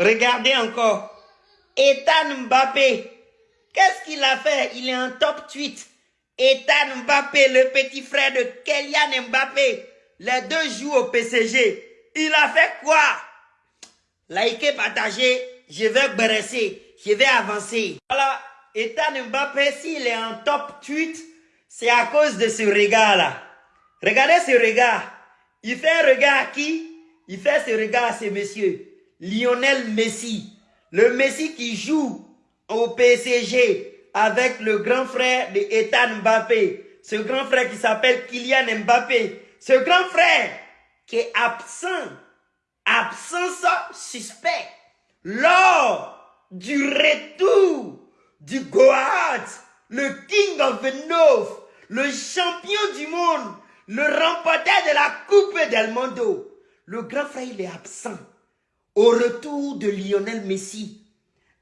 Regardez encore. Ethan Mbappé. Qu'est-ce qu'il a fait? Il est en top tweet. Ethan Mbappé, le petit frère de Kylian Mbappé. Les deux jouent au PCG. Il a fait quoi? Likez, partagez. Je vais bresser. Je vais avancer. Voilà. Ethan Mbappé, s'il est en top tweet, c'est à cause de ce regard-là. Regardez ce regard. Il fait un regard à qui? Il fait ce regard à ce monsieur. Lionel Messi. Le Messi qui joue au PSG avec le grand frère de Ethan Mbappé. Ce grand frère qui s'appelle Kylian Mbappé. Ce grand frère qui est absent. Absence suspect. Lors du retour du Goat, le King of the North, le champion du monde, le remporteur de la Coupe del Mondo. Le grand frère, il est absent au retour de Lionel Messi.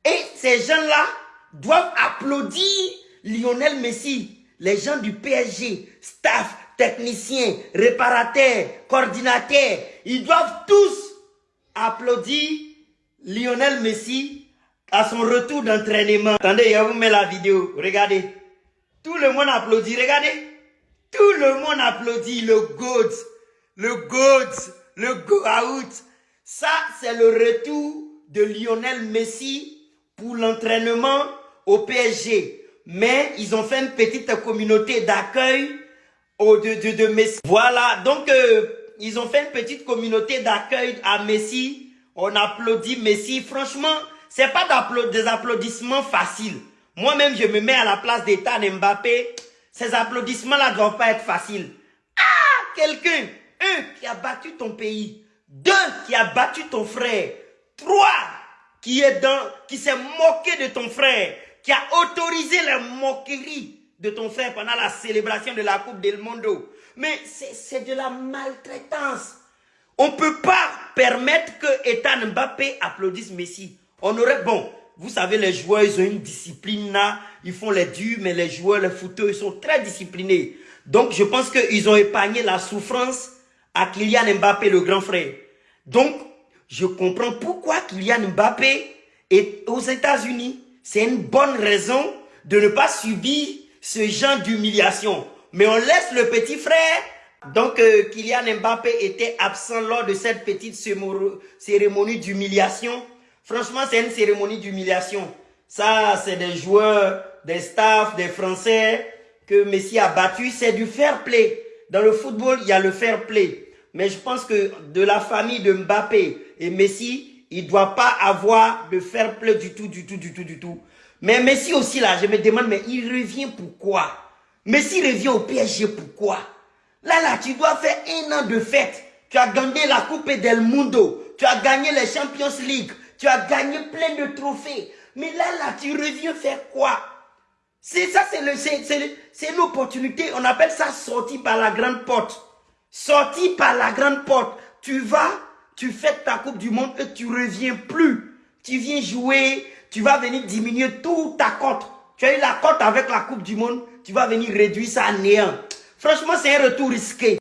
Et ces gens-là doivent applaudir Lionel Messi. Les gens du PSG, staff, techniciens, réparateurs, coordinateurs, ils doivent tous applaudir Lionel Messi à son retour d'entraînement. Attendez, je vous mets la vidéo. Regardez. Tout le monde applaudit. Regardez. Tout le monde applaudit le GOAT. Le GOAT. Le GOAT. Ça, c'est le retour de Lionel Messi pour l'entraînement au PSG. Mais ils ont fait une petite communauté d'accueil de, de, de, Messi. Voilà, donc euh, ils ont fait une petite communauté d'accueil à Messi. On applaudit Messi. Franchement, c'est pas des applaudissements faciles. Moi-même, je me mets à la place d'Ethan Mbappé. Ces applaudissements-là ne doivent pas être faciles. Ah, quelqu'un, un qui a battu ton pays, deux, qui a battu ton frère. Trois, qui est dans, qui s'est moqué de ton frère. Qui a autorisé la moquerie de ton frère pendant la célébration de la Coupe del Mondo. Mais c'est de la maltraitance. On ne peut pas permettre que Ethan Mbappé applaudisse Messi. On aurait, bon, vous savez, les joueurs, ils ont une discipline là. Ils font les durs, mais les joueurs, les footeurs, ils sont très disciplinés. Donc, je pense qu'ils ont épargné la souffrance à Kylian Mbappé, le grand frère. Donc, je comprends pourquoi Kylian Mbappé est aux États-Unis. C'est une bonne raison de ne pas subir ce genre d'humiliation. Mais on laisse le petit frère. Donc, euh, Kylian Mbappé était absent lors de cette petite cérémonie d'humiliation. Franchement, c'est une cérémonie d'humiliation. Ça, c'est des joueurs, des staffs, des Français que Messi a battu. C'est du fair play. Dans le football, il y a le fair play. Mais je pense que de la famille de Mbappé et Messi, il ne doit pas avoir de fair play du tout, du tout, du tout, du tout. Mais Messi aussi, là, je me demande, mais il revient pourquoi Messi revient au PSG pourquoi Là, là, tu dois faire un an de fête. Tu as gagné la Coupe del Mundo. Tu as gagné les Champions League. Tu as gagné plein de trophées. Mais là, là, tu reviens faire quoi? C'est ça, c'est l'opportunité. On appelle ça sortir par la grande porte. Sorti par la grande porte. Tu vas, tu fais ta Coupe du Monde et tu reviens plus. Tu viens jouer, tu vas venir diminuer toute ta cote. Tu as eu la cote avec la Coupe du Monde, tu vas venir réduire ça à néant. Franchement, c'est un retour risqué.